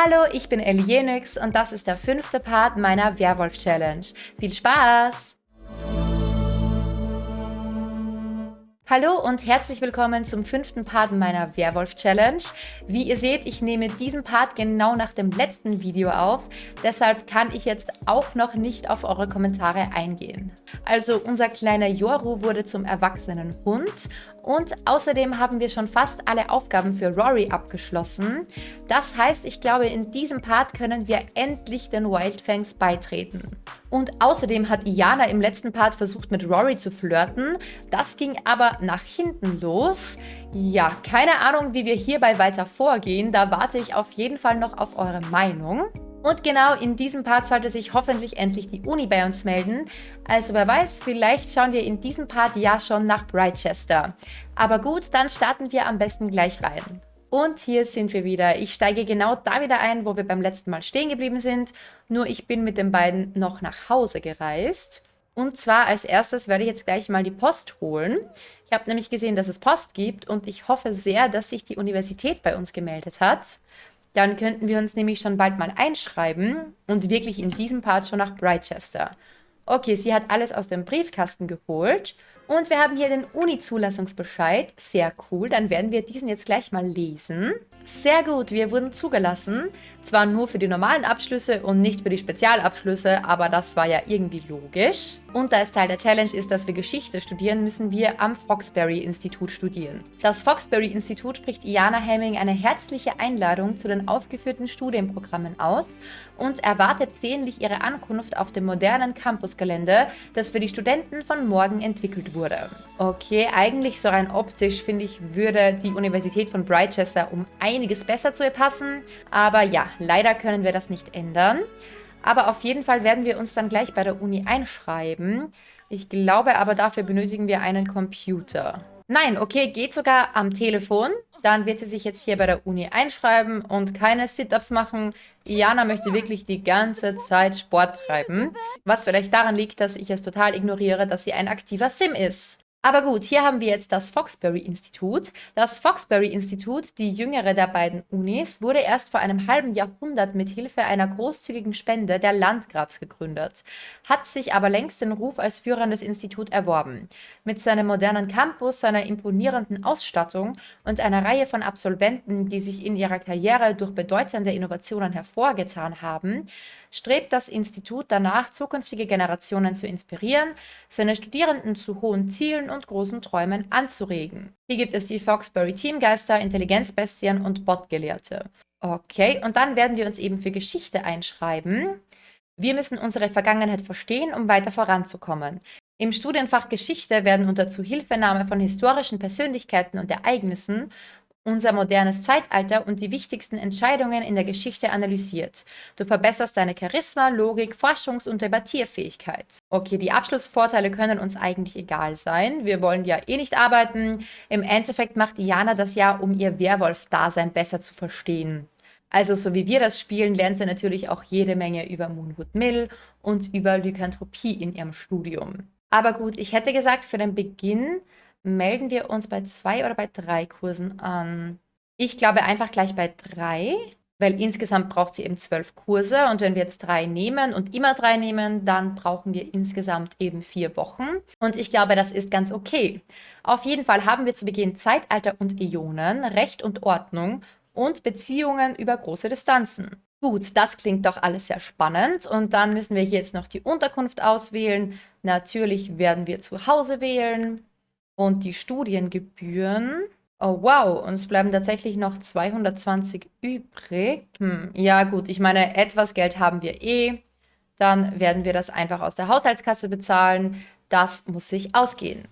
Hallo, ich bin Elienix und das ist der fünfte Part meiner Werwolf-Challenge. Viel Spaß! Hallo und herzlich willkommen zum fünften Part meiner Werwolf-Challenge. Wie ihr seht, ich nehme diesen Part genau nach dem letzten Video auf, deshalb kann ich jetzt auch noch nicht auf eure Kommentare eingehen. Also unser kleiner Yoru wurde zum erwachsenen Hund und außerdem haben wir schon fast alle Aufgaben für Rory abgeschlossen. Das heißt, ich glaube, in diesem Part können wir endlich den Wildfangs beitreten. Und außerdem hat Iana im letzten Part versucht, mit Rory zu flirten. Das ging aber nach hinten los. Ja, keine Ahnung, wie wir hierbei weiter vorgehen. Da warte ich auf jeden Fall noch auf eure Meinung. Und genau in diesem Part sollte sich hoffentlich endlich die Uni bei uns melden. Also wer weiß, vielleicht schauen wir in diesem Part ja schon nach Brightchester. Aber gut, dann starten wir am besten gleich rein. Und hier sind wir wieder. Ich steige genau da wieder ein, wo wir beim letzten Mal stehen geblieben sind. Nur ich bin mit den beiden noch nach Hause gereist. Und zwar als erstes werde ich jetzt gleich mal die Post holen. Ich habe nämlich gesehen, dass es Post gibt und ich hoffe sehr, dass sich die Universität bei uns gemeldet hat. Dann könnten wir uns nämlich schon bald mal einschreiben und wirklich in diesem Part schon nach Brightchester. Okay, sie hat alles aus dem Briefkasten geholt. Und wir haben hier den Uni-Zulassungsbescheid. Sehr cool. Dann werden wir diesen jetzt gleich mal lesen. Sehr gut, wir wurden zugelassen. Zwar nur für die normalen Abschlüsse und nicht für die Spezialabschlüsse, aber das war ja irgendwie logisch. Und da es Teil der Challenge ist, dass wir Geschichte studieren, müssen wir am Foxbury-Institut studieren. Das Foxbury-Institut spricht Iana Hemming eine herzliche Einladung zu den aufgeführten Studienprogrammen aus und erwartet sehnlich ihre Ankunft auf dem modernen Campusgelände, das für die Studenten von morgen entwickelt wurde. Okay, eigentlich so rein optisch, finde ich, würde die Universität von Brightchester um ein einiges besser zu ihr passen. Aber ja, leider können wir das nicht ändern. Aber auf jeden Fall werden wir uns dann gleich bei der Uni einschreiben. Ich glaube aber, dafür benötigen wir einen Computer. Nein, okay, geht sogar am Telefon. Dann wird sie sich jetzt hier bei der Uni einschreiben und keine Sit-Ups machen. Iana möchte wirklich die ganze Zeit Sport treiben. Was vielleicht daran liegt, dass ich es total ignoriere, dass sie ein aktiver Sim ist. Aber gut, hier haben wir jetzt das Foxbury-Institut. Das Foxbury-Institut, die jüngere der beiden Unis, wurde erst vor einem halben Jahrhundert mit Hilfe einer großzügigen Spende der Landgrafs gegründet, hat sich aber längst den Ruf als führendes Institut erworben. Mit seinem modernen Campus, seiner imponierenden Ausstattung und einer Reihe von Absolventen, die sich in ihrer Karriere durch bedeutende Innovationen hervorgetan haben, strebt das Institut danach, zukünftige Generationen zu inspirieren, seine Studierenden zu hohen Zielen und großen Träumen anzuregen. Hier gibt es die Foxbury Teamgeister, Intelligenzbestien und Botgelehrte. Okay, und dann werden wir uns eben für Geschichte einschreiben. Wir müssen unsere Vergangenheit verstehen, um weiter voranzukommen. Im Studienfach Geschichte werden unter Zuhilfenahme von historischen Persönlichkeiten und Ereignissen unser modernes Zeitalter und die wichtigsten Entscheidungen in der Geschichte analysiert. Du verbesserst deine Charisma, Logik, Forschungs- und Debattierfähigkeit. Okay, die Abschlussvorteile können uns eigentlich egal sein. Wir wollen ja eh nicht arbeiten. Im Endeffekt macht Diana das ja, um ihr Werwolf-Dasein besser zu verstehen. Also so wie wir das spielen, lernt sie natürlich auch jede Menge über Moonwood Mill und über Lykanthropie in ihrem Studium. Aber gut, ich hätte gesagt, für den Beginn melden wir uns bei zwei oder bei drei Kursen an? Ich glaube einfach gleich bei drei, weil insgesamt braucht sie eben zwölf Kurse und wenn wir jetzt drei nehmen und immer drei nehmen, dann brauchen wir insgesamt eben vier Wochen und ich glaube, das ist ganz okay. Auf jeden Fall haben wir zu Beginn Zeitalter und Ionen, Recht und Ordnung und Beziehungen über große Distanzen. Gut, das klingt doch alles sehr spannend und dann müssen wir hier jetzt noch die Unterkunft auswählen. Natürlich werden wir zu Hause wählen. Und die Studiengebühren. Oh, wow. Uns bleiben tatsächlich noch 220 übrig. Hm, ja, gut. Ich meine, etwas Geld haben wir eh. Dann werden wir das einfach aus der Haushaltskasse bezahlen. Das muss sich ausgehen.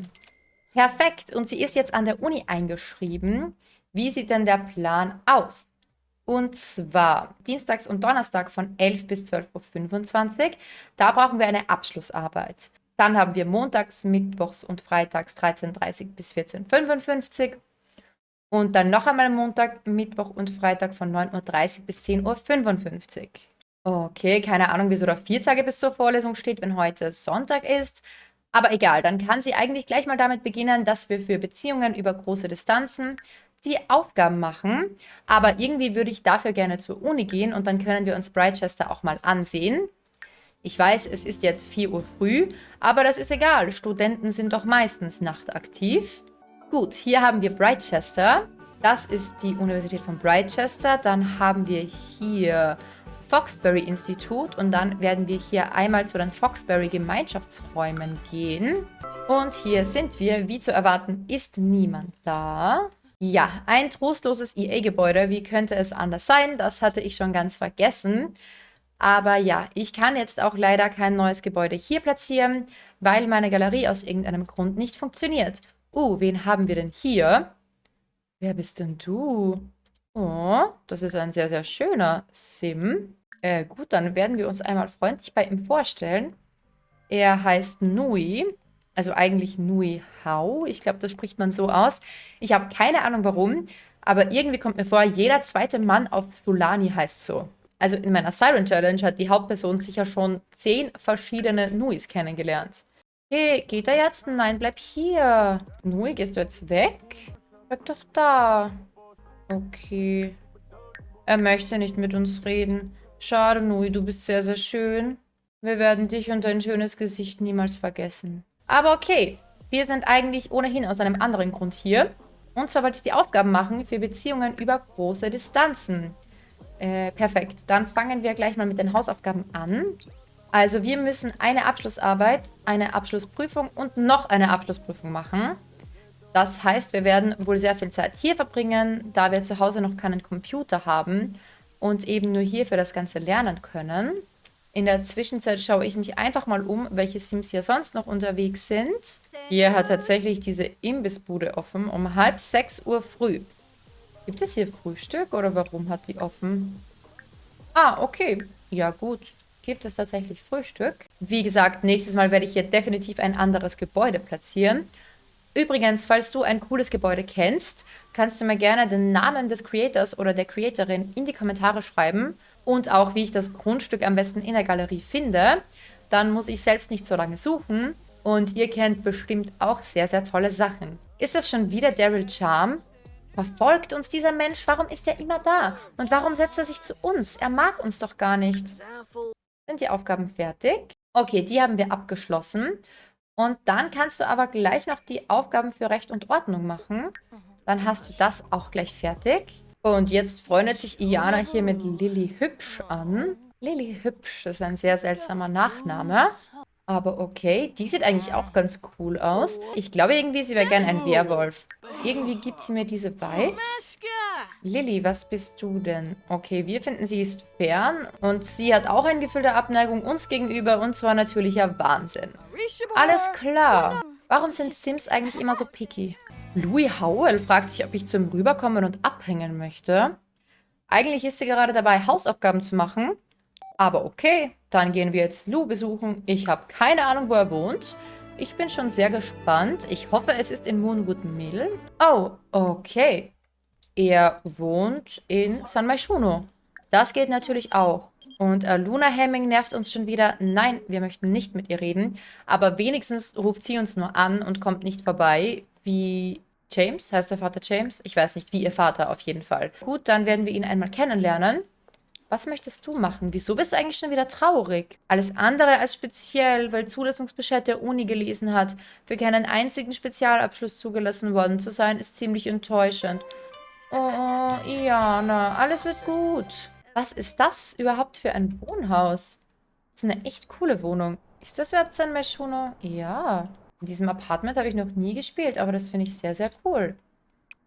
Perfekt. Und sie ist jetzt an der Uni eingeschrieben. Wie sieht denn der Plan aus? Und zwar Dienstags und Donnerstag von 11 bis 12.25 Uhr. Da brauchen wir eine Abschlussarbeit. Dann haben wir montags, mittwochs und freitags 13.30 bis 14.55 Uhr. Und dann noch einmal Montag, Mittwoch und Freitag von 9.30 Uhr bis 10.55 Uhr. Okay, keine Ahnung, wieso da vier Tage bis zur Vorlesung steht, wenn heute Sonntag ist. Aber egal, dann kann sie eigentlich gleich mal damit beginnen, dass wir für Beziehungen über große Distanzen die Aufgaben machen. Aber irgendwie würde ich dafür gerne zur Uni gehen und dann können wir uns Brightchester auch mal ansehen. Ich weiß, es ist jetzt 4 Uhr früh, aber das ist egal. Studenten sind doch meistens nachtaktiv. Gut, hier haben wir Brightchester. Das ist die Universität von Brightchester. Dann haben wir hier Foxbury Institut und dann werden wir hier einmal zu den Foxbury Gemeinschaftsräumen gehen. Und hier sind wir. Wie zu erwarten, ist niemand da. Ja, ein trostloses EA-Gebäude. Wie könnte es anders sein? Das hatte ich schon ganz vergessen. Aber ja, ich kann jetzt auch leider kein neues Gebäude hier platzieren, weil meine Galerie aus irgendeinem Grund nicht funktioniert. Uh, wen haben wir denn hier? Wer bist denn du? Oh, das ist ein sehr, sehr schöner Sim. Äh, gut, dann werden wir uns einmal freundlich bei ihm vorstellen. Er heißt Nui. Also eigentlich Nui Hao. Ich glaube, das spricht man so aus. Ich habe keine Ahnung warum, aber irgendwie kommt mir vor, jeder zweite Mann auf Solani heißt so. Also in meiner Siren Challenge hat die Hauptperson sicher schon zehn verschiedene Nuis kennengelernt. Hey, geht er jetzt? Nein, bleib hier. Nui, gehst du jetzt weg? Bleib doch da. Okay. Er möchte nicht mit uns reden. Schade, Nui, du bist sehr, sehr schön. Wir werden dich und dein schönes Gesicht niemals vergessen. Aber okay, wir sind eigentlich ohnehin aus einem anderen Grund hier. Und zwar wollte ich die Aufgaben machen für Beziehungen über große Distanzen. Äh, perfekt. Dann fangen wir gleich mal mit den Hausaufgaben an. Also wir müssen eine Abschlussarbeit, eine Abschlussprüfung und noch eine Abschlussprüfung machen. Das heißt, wir werden wohl sehr viel Zeit hier verbringen, da wir zu Hause noch keinen Computer haben und eben nur hier für das Ganze lernen können. In der Zwischenzeit schaue ich mich einfach mal um, welche Sims hier sonst noch unterwegs sind. Hier hat tatsächlich diese Imbissbude offen um halb sechs Uhr früh. Gibt es hier Frühstück oder warum hat die offen? Ah, okay. Ja gut. Gibt es tatsächlich Frühstück? Wie gesagt, nächstes Mal werde ich hier definitiv ein anderes Gebäude platzieren. Übrigens, falls du ein cooles Gebäude kennst, kannst du mir gerne den Namen des Creators oder der Creatorin in die Kommentare schreiben und auch, wie ich das Grundstück am besten in der Galerie finde. Dann muss ich selbst nicht so lange suchen und ihr kennt bestimmt auch sehr, sehr tolle Sachen. Ist das schon wieder Daryl Charm? Verfolgt uns dieser Mensch? Warum ist er immer da? Und warum setzt er sich zu uns? Er mag uns doch gar nicht. Sind die Aufgaben fertig? Okay, die haben wir abgeschlossen. Und dann kannst du aber gleich noch die Aufgaben für Recht und Ordnung machen. Dann hast du das auch gleich fertig. Und jetzt freundet sich Iana hier mit Lilly Hübsch an. Lilly Hübsch ist ein sehr seltsamer Nachname. Aber okay, die sieht eigentlich auch ganz cool aus. Ich glaube irgendwie, sie wäre gerne ein Werwolf. Irgendwie gibt sie mir diese Vibes. Lilly, was bist du denn? Okay, wir finden, sie ist fern. Und sie hat auch ein Gefühl der Abneigung uns gegenüber. Und zwar natürlicher Wahnsinn. Alles klar. Warum sind Sims eigentlich immer so picky? Louis Howell fragt sich, ob ich zu ihm rüberkommen und abhängen möchte. Eigentlich ist sie gerade dabei, Hausaufgaben zu machen. Aber okay, dann gehen wir jetzt Lou besuchen. Ich habe keine Ahnung, wo er wohnt. Ich bin schon sehr gespannt. Ich hoffe, es ist in Moonwood Mill. Oh, okay. Er wohnt in San Maishuno. Das geht natürlich auch. Und äh, Luna Hemming nervt uns schon wieder. Nein, wir möchten nicht mit ihr reden. Aber wenigstens ruft sie uns nur an und kommt nicht vorbei. Wie James? Heißt der Vater James? Ich weiß nicht, wie ihr Vater auf jeden Fall. Gut, dann werden wir ihn einmal kennenlernen. Was möchtest du machen? Wieso bist du eigentlich schon wieder traurig? Alles andere als speziell, weil Zulassungsbescheid der Uni gelesen hat, für keinen einzigen Spezialabschluss zugelassen worden zu sein, ist ziemlich enttäuschend. Oh, Iana, alles wird gut. Was ist das überhaupt für ein Wohnhaus? Das ist eine echt coole Wohnung. Ist das überhaupt San Meshuno? Ja. In diesem Apartment habe ich noch nie gespielt, aber das finde ich sehr, sehr cool.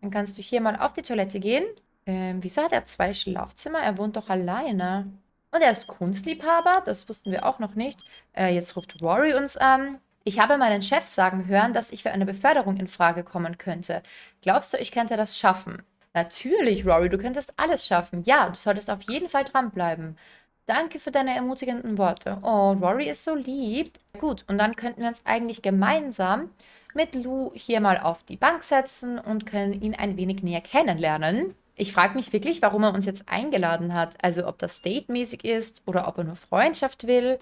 Dann kannst du hier mal auf die Toilette gehen. Ähm, wieso hat er zwei Schlafzimmer? Er wohnt doch alleine. Und er ist Kunstliebhaber, das wussten wir auch noch nicht. Äh, jetzt ruft Rory uns an. Ich habe meinen Chef sagen hören, dass ich für eine Beförderung in Frage kommen könnte. Glaubst du, ich könnte das schaffen? Natürlich, Rory, du könntest alles schaffen. Ja, du solltest auf jeden Fall dranbleiben. Danke für deine ermutigenden Worte. Oh, Rory ist so lieb. Gut, und dann könnten wir uns eigentlich gemeinsam mit Lou hier mal auf die Bank setzen und können ihn ein wenig näher kennenlernen. Ich frage mich wirklich, warum er uns jetzt eingeladen hat. Also ob das datemäßig ist oder ob er nur Freundschaft will.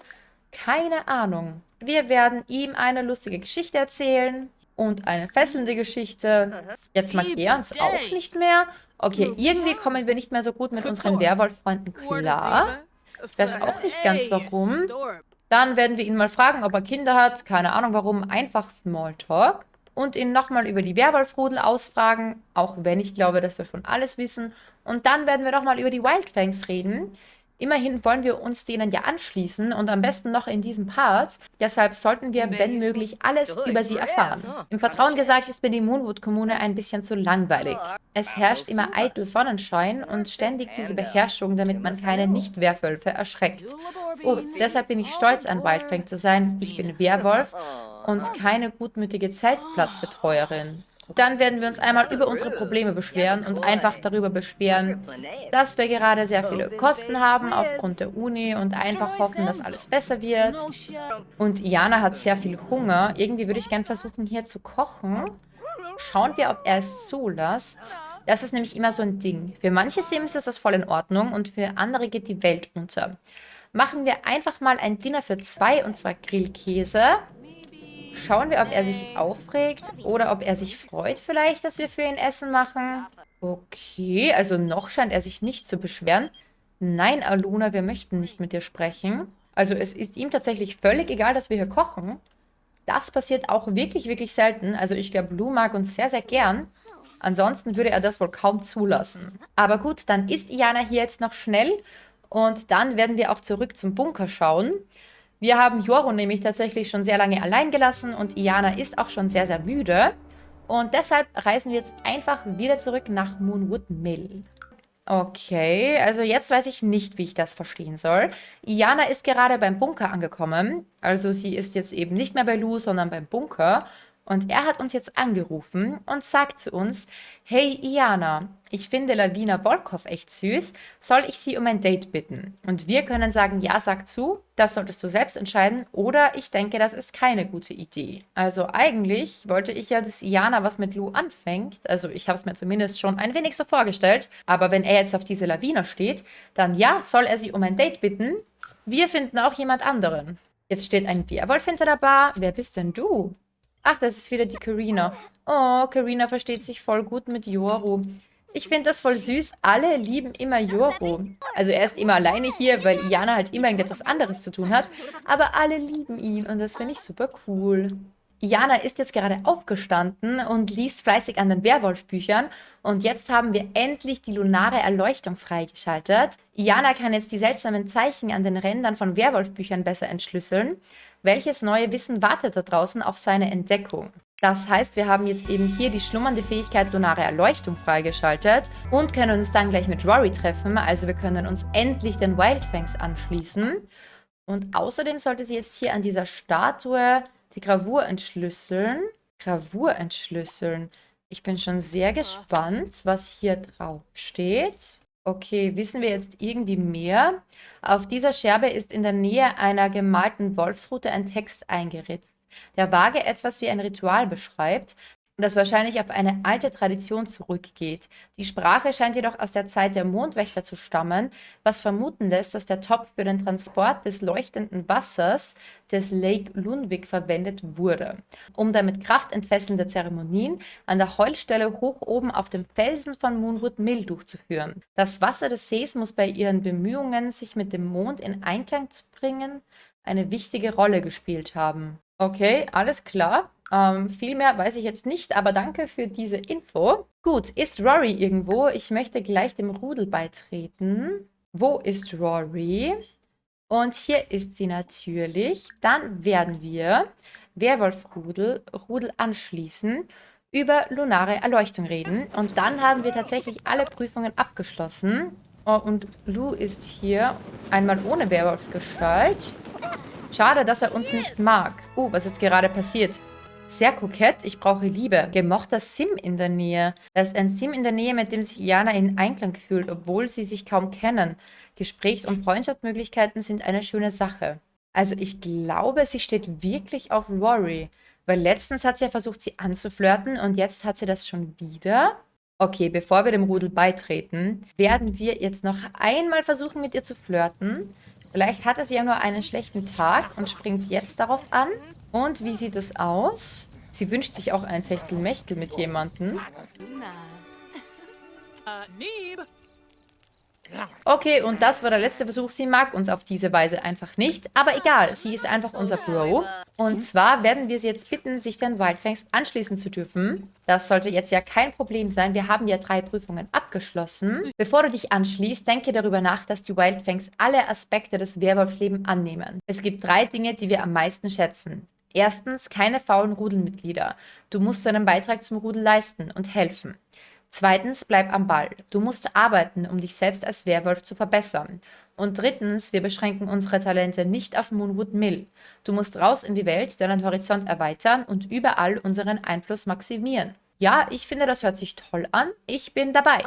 Keine Ahnung. Wir werden ihm eine lustige Geschichte erzählen und eine fesselnde Geschichte. Jetzt mag er uns auch nicht mehr. Okay, irgendwie kommen wir nicht mehr so gut mit unseren Werwolf-Freunden klar. Ich weiß auch nicht ganz warum. Dann werden wir ihn mal fragen, ob er Kinder hat. Keine Ahnung warum. Einfach Smalltalk. Und ihn nochmal über die Werwolf-Rudel ausfragen. Auch wenn ich glaube, dass wir schon alles wissen. Und dann werden wir nochmal über die Wildfangs reden. Immerhin wollen wir uns denen ja anschließen und am besten noch in diesem Part. Deshalb sollten wir, wenn möglich, alles über sie erfahren. Im Vertrauen gesagt ist mir die Moonwood-Kommune ein bisschen zu langweilig. Es herrscht immer eitel Sonnenschein und ständig diese Beherrschung, damit man keine Nicht-Werwölfe erschreckt. Oh, deshalb bin ich stolz, ein Wildfang zu sein. Ich bin Werwolf und keine gutmütige Zeltplatzbetreuerin. Dann werden wir uns einmal über unsere Probleme beschweren und einfach darüber beschweren, dass wir gerade sehr viele Kosten haben aufgrund der Uni und einfach hoffen, dass alles besser wird. Und Jana hat sehr viel Hunger. Irgendwie würde ich gerne versuchen, hier zu kochen. Schauen wir, ob er es zulässt. Das ist nämlich immer so ein Ding. Für manche Sims ist das voll in Ordnung und für andere geht die Welt unter. Machen wir einfach mal ein Dinner für zwei, und zwar Grillkäse. Schauen wir, ob er sich aufregt oder ob er sich freut vielleicht, dass wir für ihn Essen machen. Okay, also noch scheint er sich nicht zu beschweren. Nein, Aluna, wir möchten nicht mit dir sprechen. Also es ist ihm tatsächlich völlig egal, dass wir hier kochen. Das passiert auch wirklich, wirklich selten. Also ich glaube, Lou mag uns sehr, sehr gern. Ansonsten würde er das wohl kaum zulassen. Aber gut, dann ist Iana hier jetzt noch schnell. Und dann werden wir auch zurück zum Bunker schauen. Wir haben Joro nämlich tatsächlich schon sehr lange allein gelassen und Iana ist auch schon sehr, sehr müde. Und deshalb reisen wir jetzt einfach wieder zurück nach Moonwood Mill. Okay, also jetzt weiß ich nicht, wie ich das verstehen soll. Iana ist gerade beim Bunker angekommen. Also sie ist jetzt eben nicht mehr bei Lou, sondern beim Bunker. Und er hat uns jetzt angerufen und sagt zu uns, hey Iana, ich finde Lavina Volkov echt süß, soll ich sie um ein Date bitten? Und wir können sagen, ja, sag zu, das solltest du selbst entscheiden oder ich denke, das ist keine gute Idee. Also eigentlich wollte ich ja, dass Iana was mit Lou anfängt, also ich habe es mir zumindest schon ein wenig so vorgestellt, aber wenn er jetzt auf diese Lavina steht, dann ja, soll er sie um ein Date bitten. Wir finden auch jemand anderen. Jetzt steht ein Werwolf hinter der Bar. Wer bist denn du? Ach, das ist wieder die Karina. Oh, Karina versteht sich voll gut mit Yoru. Ich finde das voll süß. Alle lieben immer Yoru. Also er ist immer alleine hier, weil Iana halt immer irgendetwas anderes zu tun hat. Aber alle lieben ihn und das finde ich super cool. Iana ist jetzt gerade aufgestanden und liest fleißig an den Werwolf-Büchern. Und jetzt haben wir endlich die lunare Erleuchtung freigeschaltet. Iana kann jetzt die seltsamen Zeichen an den Rändern von Werwolf-Büchern besser entschlüsseln. Welches neue Wissen wartet da draußen auf seine Entdeckung? Das heißt, wir haben jetzt eben hier die schlummernde Fähigkeit Lunare Erleuchtung freigeschaltet und können uns dann gleich mit Rory treffen. Also wir können uns endlich den Wildfangs anschließen. Und außerdem sollte sie jetzt hier an dieser Statue die Gravur entschlüsseln. Gravur entschlüsseln. Ich bin schon sehr gespannt, was hier drauf steht. Okay, wissen wir jetzt irgendwie mehr? Auf dieser Scherbe ist in der Nähe einer gemalten Wolfsrute ein Text eingeritzt, der vage etwas wie ein Ritual beschreibt, das wahrscheinlich auf eine alte Tradition zurückgeht. Die Sprache scheint jedoch aus der Zeit der Mondwächter zu stammen, was vermuten lässt, dass der Topf für den Transport des leuchtenden Wassers des Lake Lunwig verwendet wurde, um damit kraftentfesselnde Zeremonien an der Heulstelle hoch oben auf dem Felsen von Moonwood Mill durchzuführen. Das Wasser des Sees muss bei ihren Bemühungen, sich mit dem Mond in Einklang zu bringen, eine wichtige Rolle gespielt haben. Okay, alles klar. Ähm, viel mehr weiß ich jetzt nicht, aber danke für diese Info. Gut, ist Rory irgendwo? Ich möchte gleich dem Rudel beitreten. Wo ist Rory? Und hier ist sie natürlich. Dann werden wir Werwolf-Rudel Rudel anschließen, über lunare Erleuchtung reden. Und dann haben wir tatsächlich alle Prüfungen abgeschlossen. Oh, und Lou ist hier einmal ohne Werwolfsgestalt. Schade, dass er uns nicht mag. Oh, was ist gerade passiert? Sehr kokett, ich brauche Liebe. Gemochter Sim in der Nähe. Da ist ein Sim in der Nähe, mit dem sich Jana in Einklang fühlt, obwohl sie sich kaum kennen. Gesprächs- und Freundschaftsmöglichkeiten sind eine schöne Sache. Also ich glaube, sie steht wirklich auf Rory. Weil letztens hat sie ja versucht, sie anzuflirten und jetzt hat sie das schon wieder. Okay, bevor wir dem Rudel beitreten, werden wir jetzt noch einmal versuchen, mit ihr zu flirten. Vielleicht hatte sie ja nur einen schlechten Tag und springt jetzt darauf an. Und wie sieht es aus? Sie wünscht sich auch ein Techtelmechtel mit jemandem. Okay, und das war der letzte Versuch. Sie mag uns auf diese Weise einfach nicht. Aber egal, sie ist einfach unser Bro. Und zwar werden wir sie jetzt bitten, sich den Wildfangs anschließen zu dürfen. Das sollte jetzt ja kein Problem sein. Wir haben ja drei Prüfungen abgeschlossen. Bevor du dich anschließt, denke darüber nach, dass die Wildfangs alle Aspekte des Werwolfslebens annehmen. Es gibt drei Dinge, die wir am meisten schätzen. Erstens, keine faulen Rudelmitglieder. Du musst deinen Beitrag zum Rudel leisten und helfen. Zweitens, bleib am Ball. Du musst arbeiten, um dich selbst als Werwolf zu verbessern. Und drittens, wir beschränken unsere Talente nicht auf Moonwood Mill. Du musst raus in die Welt, deinen Horizont erweitern und überall unseren Einfluss maximieren. Ja, ich finde, das hört sich toll an. Ich bin dabei.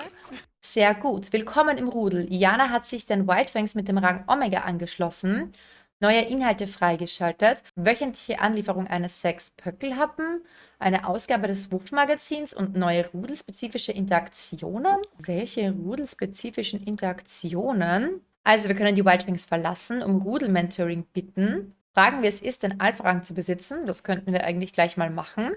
Sehr gut. Willkommen im Rudel. Jana hat sich den Wildfangs mit dem Rang Omega angeschlossen neue Inhalte freigeschaltet, wöchentliche Anlieferung eines sechs Pöckelhappen, eine Ausgabe des Wuff-Magazins und neue rudelspezifische Interaktionen. Welche rudelspezifischen Interaktionen? Also wir können die Wildwings verlassen, um Rudel-Mentoring bitten. Fragen, wie es ist, den Alpha-Rang zu besitzen. Das könnten wir eigentlich gleich mal machen.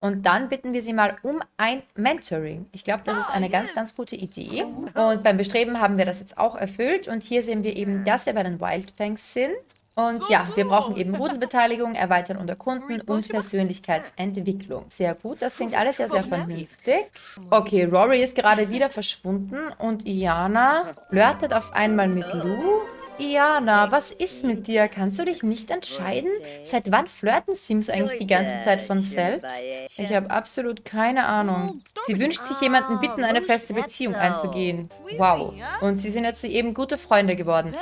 Und dann bitten wir sie mal um ein Mentoring. Ich glaube, das ist eine ganz, ganz gute Idee. Und beim Bestreben haben wir das jetzt auch erfüllt. Und hier sehen wir eben, dass wir bei den Wildfangs sind. Und ja, wir brauchen eben Rudelbeteiligung, Erweitern unter Kunden und Persönlichkeitsentwicklung. Sehr gut, das klingt alles ja sehr vernünftig. Okay, Rory ist gerade wieder verschwunden und Iana flirtet auf einmal mit Lou. Iana, was ist mit dir? Kannst du dich nicht entscheiden? Seit wann flirten Sims eigentlich die ganze Zeit von selbst? Ich habe absolut keine Ahnung. Sie wünscht sich jemanden bitten, eine feste Beziehung einzugehen. Wow. Und sie sind jetzt eben gute Freunde geworden.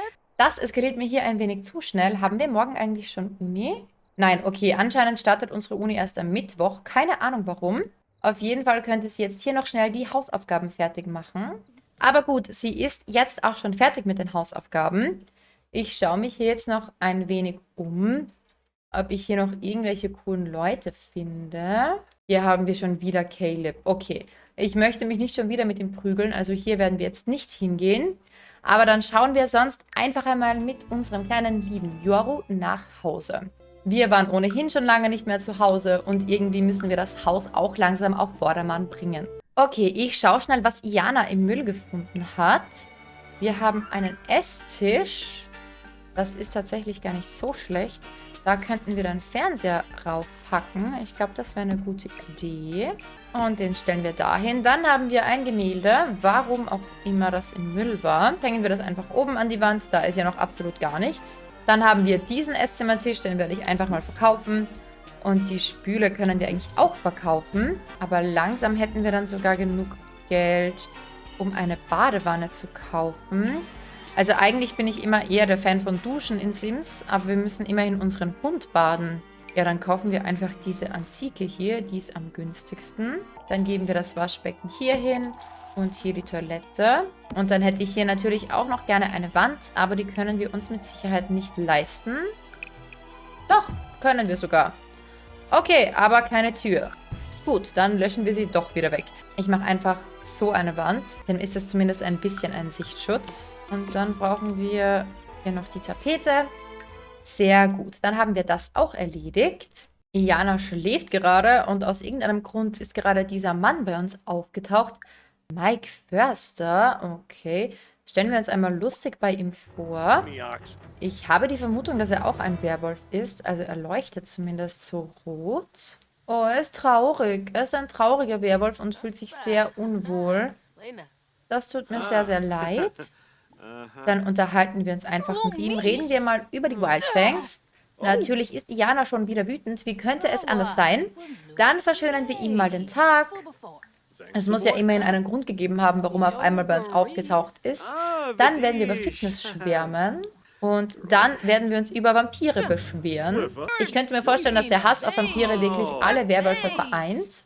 Das eskaliert mir hier ein wenig zu schnell. Haben wir morgen eigentlich schon Uni? Nein, okay, anscheinend startet unsere Uni erst am Mittwoch. Keine Ahnung warum. Auf jeden Fall könnte sie jetzt hier noch schnell die Hausaufgaben fertig machen. Aber gut, sie ist jetzt auch schon fertig mit den Hausaufgaben. Ich schaue mich hier jetzt noch ein wenig um, ob ich hier noch irgendwelche coolen Leute finde. Hier haben wir schon wieder Caleb. Okay, ich möchte mich nicht schon wieder mit ihm prügeln, also hier werden wir jetzt nicht hingehen. Aber dann schauen wir sonst einfach einmal mit unserem kleinen lieben Yoru nach Hause. Wir waren ohnehin schon lange nicht mehr zu Hause und irgendwie müssen wir das Haus auch langsam auf Vordermann bringen. Okay, ich schaue schnell, was Iana im Müll gefunden hat. Wir haben einen Esstisch. Das ist tatsächlich gar nicht so schlecht. Da könnten wir den Fernseher raufpacken. Ich glaube, das wäre eine gute Idee. Und den stellen wir dahin. Dann haben wir ein Gemälde, warum auch immer das im Müll war. Hängen wir das einfach oben an die Wand, da ist ja noch absolut gar nichts. Dann haben wir diesen Esszimmertisch, den werde ich einfach mal verkaufen. Und die Spüle können wir eigentlich auch verkaufen. Aber langsam hätten wir dann sogar genug Geld, um eine Badewanne zu kaufen. Also eigentlich bin ich immer eher der Fan von Duschen in Sims, aber wir müssen immerhin unseren Hund baden. Ja, dann kaufen wir einfach diese Antike hier, die ist am günstigsten. Dann geben wir das Waschbecken hier hin und hier die Toilette. Und dann hätte ich hier natürlich auch noch gerne eine Wand, aber die können wir uns mit Sicherheit nicht leisten. Doch, können wir sogar. Okay, aber keine Tür. Gut, dann löschen wir sie doch wieder weg. Ich mache einfach so eine Wand. Dann ist es zumindest ein bisschen ein Sichtschutz. Und dann brauchen wir hier noch die Tapete. Sehr gut. Dann haben wir das auch erledigt. Iana schläft gerade und aus irgendeinem Grund ist gerade dieser Mann bei uns aufgetaucht. Mike Förster, okay. Stellen wir uns einmal lustig bei ihm vor. Ich habe die Vermutung, dass er auch ein Werwolf ist. Also er leuchtet zumindest so rot. Oh, er ist traurig. Er ist ein trauriger Werwolf und fühlt sich sehr unwohl. Das tut mir sehr, sehr leid. Dann unterhalten wir uns einfach mit ihm. Reden wir mal über die Wildfangs. Natürlich ist Diana schon wieder wütend. Wie könnte es anders sein? Dann verschönern wir ihm mal den Tag. Es muss ja immerhin einen Grund gegeben haben, warum er auf einmal bei uns aufgetaucht ist. Dann werden wir über Fitness schwärmen. Und dann werden wir uns über Vampire beschweren. Ich könnte mir vorstellen, dass der Hass auf Vampire wirklich alle Werwölfe vereint.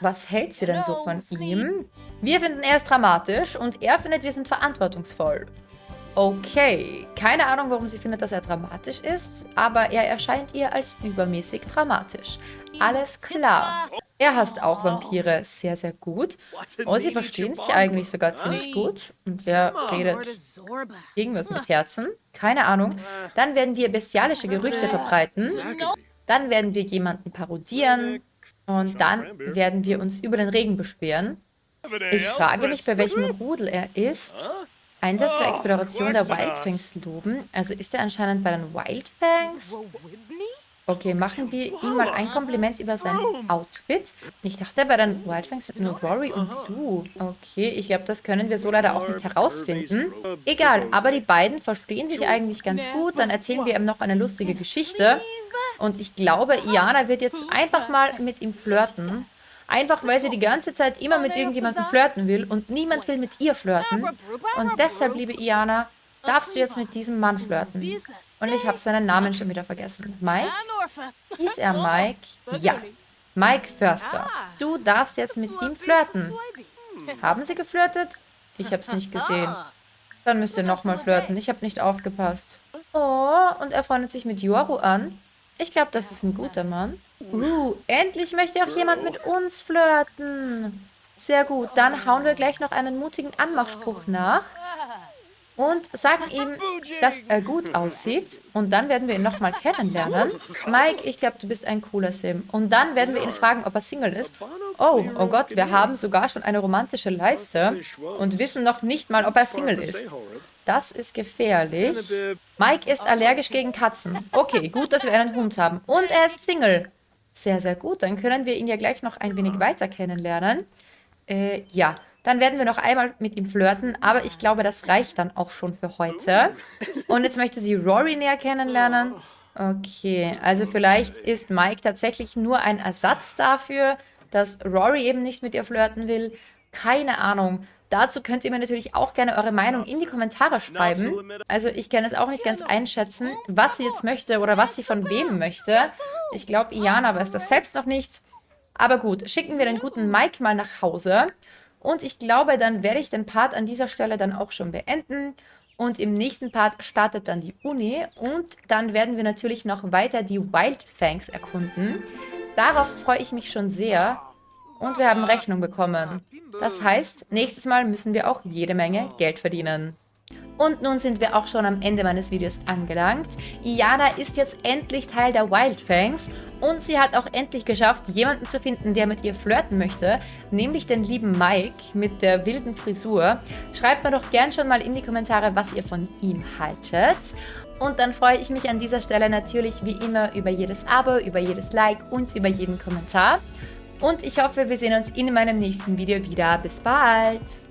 Was hält sie denn so von ihm? Wir finden, er ist dramatisch und er findet, wir sind verantwortungsvoll. Okay, keine Ahnung, warum sie findet, dass er dramatisch ist, aber er erscheint ihr als übermäßig dramatisch. Alles klar. Er hasst auch Vampire sehr, sehr gut. Oh, sie verstehen sich eigentlich sogar ziemlich gut. Und er redet irgendwas mit Herzen. Keine Ahnung. Dann werden wir bestialische Gerüchte verbreiten. Dann werden wir jemanden parodieren. Und dann werden wir uns über den Regen beschweren. Ich frage mich, bei welchem Rudel er ist. Einsatz für Exploration der Wildfangs loben. Also ist er anscheinend bei den Wildfangs? Okay, machen wir ihm mal ein Kompliment über sein Outfit. Ich dachte, bei den Wildfangs sind nur Rory und du. Okay, ich glaube, das können wir so leider auch nicht herausfinden. Egal, aber die beiden verstehen sich eigentlich ganz gut. Dann erzählen wir ihm noch eine lustige Geschichte. Und ich glaube, Iana wird jetzt einfach mal mit ihm flirten. Einfach weil sie die ganze Zeit immer mit irgendjemandem flirten will und niemand will mit ihr flirten. Und deshalb, liebe Iana, darfst du jetzt mit diesem Mann flirten. Und ich habe seinen Namen schon wieder vergessen. Mike? Hieß er Mike? Ja. Mike Förster. Du darfst jetzt mit ihm flirten. Haben sie geflirtet? Ich habe es nicht gesehen. Dann müsst ihr nochmal flirten. Ich habe nicht aufgepasst. Oh, und er freundet sich mit Yoru an. Ich glaube, das ist ein guter Mann. Uh, endlich möchte auch jemand mit uns flirten. Sehr gut, dann hauen wir gleich noch einen mutigen Anmachspruch nach und sagen ihm, dass er gut aussieht. Und dann werden wir ihn nochmal kennenlernen. Mike, ich glaube, du bist ein cooler Sim. Und dann werden wir ihn fragen, ob er Single ist. Oh, oh Gott, wir haben sogar schon eine romantische Leiste und wissen noch nicht mal, ob er Single ist. Das ist gefährlich. Mike ist allergisch gegen Katzen. Okay, gut, dass wir einen Hund haben. Und er ist Single. Sehr, sehr gut. Dann können wir ihn ja gleich noch ein wenig weiter kennenlernen. Äh, ja. Dann werden wir noch einmal mit ihm flirten, aber ich glaube, das reicht dann auch schon für heute. Und jetzt möchte sie Rory näher kennenlernen. Okay, also vielleicht ist Mike tatsächlich nur ein Ersatz dafür, dass Rory eben nicht mit ihr flirten will. Keine Ahnung. Dazu könnt ihr mir natürlich auch gerne eure Meinung in die Kommentare schreiben. Also ich kann es auch nicht ganz einschätzen, was sie jetzt möchte oder was sie von wem möchte. Ich glaube, Iana weiß das selbst noch nicht. Aber gut, schicken wir den guten Mike mal nach Hause. Und ich glaube, dann werde ich den Part an dieser Stelle dann auch schon beenden. Und im nächsten Part startet dann die Uni. Und dann werden wir natürlich noch weiter die Wildfangs erkunden. Darauf freue ich mich schon sehr. Und wir haben Rechnung bekommen. Das heißt, nächstes Mal müssen wir auch jede Menge Geld verdienen. Und nun sind wir auch schon am Ende meines Videos angelangt. Iana ist jetzt endlich Teil der Wildfangs und sie hat auch endlich geschafft, jemanden zu finden, der mit ihr flirten möchte, nämlich den lieben Mike mit der wilden Frisur. Schreibt mir doch gern schon mal in die Kommentare, was ihr von ihm haltet. Und dann freue ich mich an dieser Stelle natürlich wie immer über jedes Abo, über jedes Like und über jeden Kommentar. Und ich hoffe, wir sehen uns in meinem nächsten Video wieder. Bis bald!